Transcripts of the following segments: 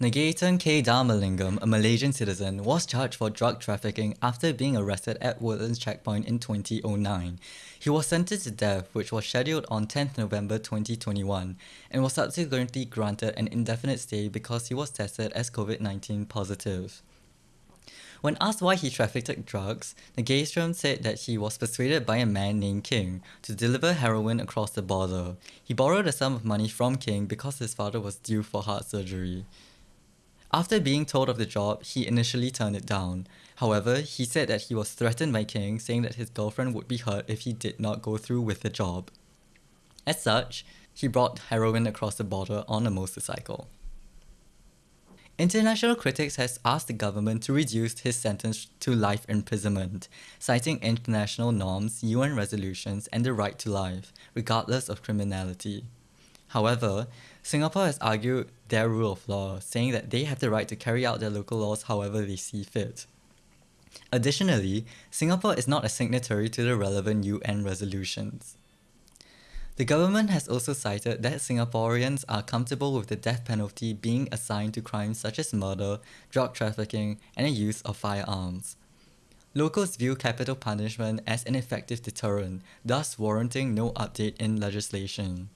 Nagaenthran K. Dharmalingam, a Malaysian citizen, was charged for drug trafficking after being arrested at Woodlands Checkpoint in 2009. He was sentenced to death, which was scheduled on 10th November 2021, and was subsequently granted an indefinite stay because he was tested as COVID-19 positive. When asked why he trafficked drugs, Nagaenthran said that he was persuaded by a man named King to deliver heroin across the border. He borrowed a sum of money from King because his father was due for heart surgery. After being told of the job, he initially turned it down. However, he said that he was threatened by King, saying that his girlfriend would be hurt if he did not go through with the job. As such, he brought heroin across the border on a motorcycle. International critics has asked the government to reduce his sentence to life imprisonment, citing international norms, UN resolutions, and the right to life, regardless of criminality. However, Singapore has argued their rule of law, saying that they have the right to carry out their local laws however they see fit. Additionally, Singapore is not a signatory to the relevant UN resolutions. The government has also cited that Singaporeans are comfortable with the death penalty being assigned to crimes such as murder, drug trafficking, and the use of firearms. Locals view capital punishment as an effective deterrent, thus warranting no update in legislation.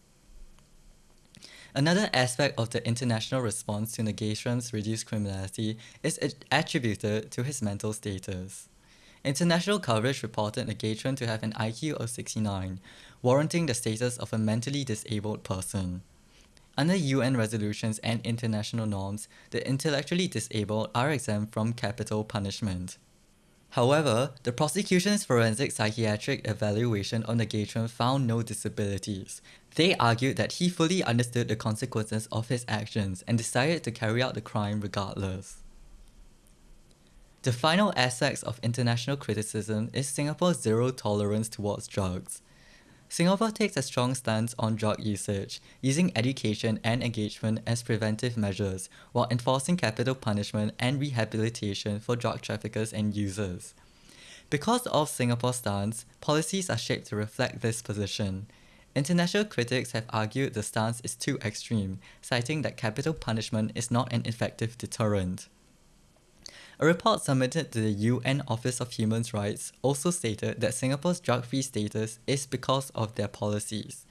Another aspect of the international response to Nagaenthran's reduced criminality is attributed to his mental status. International coverage reported Nagaenthran to have an IQ of 69, warranting the status of a mentally disabled person. Under UN resolutions and international norms, the intellectually disabled are exempt from capital punishment. However, the prosecution's forensic psychiatric evaluation on Nagaenthran found no disabilities. They argued that he fully understood the consequences of his actions and decided to carry out the crime regardless. The final aspect of international criticism is Singapore's zero tolerance towards drugs. Singapore takes a strong stance on drug usage, using education and engagement as preventive measures while enforcing capital punishment and rehabilitation for drug traffickers and users. Because of Singapore's stance, policies are shaped to reflect this position. International critics have argued the stance is too extreme, citing that capital punishment is not an effective deterrent. A report submitted to the UN Office of Human Rights also stated that Singapore's drug-free status is because of their policies.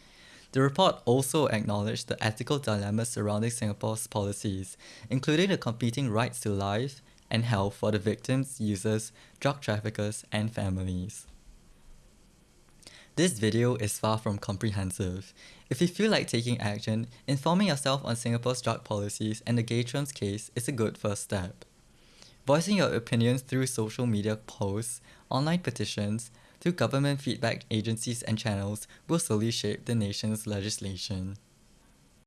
The report also acknowledged the ethical dilemmas surrounding Singapore's policies, including the competing rights to life and health for the victims, users, drug traffickers, and families. This video is far from comprehensive. If you feel like taking action, informing yourself on Singapore's drug policies and Nagaenthran's case is a good first step. Voicing your opinions through social media posts, online petitions, through government feedback agencies and channels will slowly shape the nation's legislation.